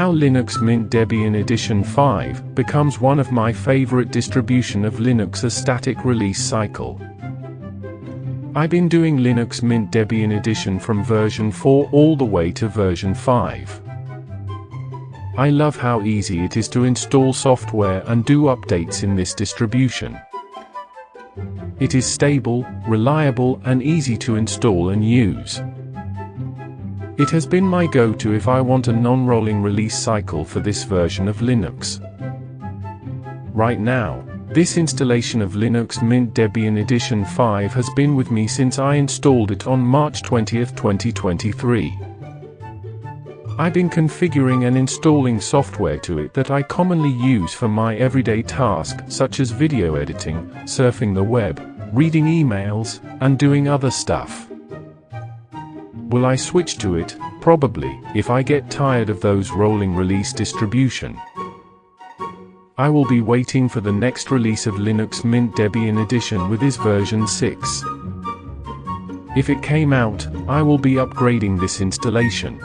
How Linux Mint Debian Edition 5 becomes one of my favorite distribution of Linux as static release cycle. I've been doing Linux Mint Debian Edition from version 4 all the way to version 5. I love how easy it is to install software and do updates in this distribution. It is stable, reliable and easy to install and use. It has been my go-to if I want a non-rolling release cycle for this version of Linux. Right now, this installation of Linux Mint Debian Edition 5 has been with me since I installed it on March 20, 2023. I've been configuring and installing software to it that I commonly use for my everyday tasks such as video editing, surfing the web, reading emails, and doing other stuff. Will I switch to it? Probably, if I get tired of those rolling release distribution. I will be waiting for the next release of Linux Mint Debian Edition with its version 6. If it came out, I will be upgrading this installation.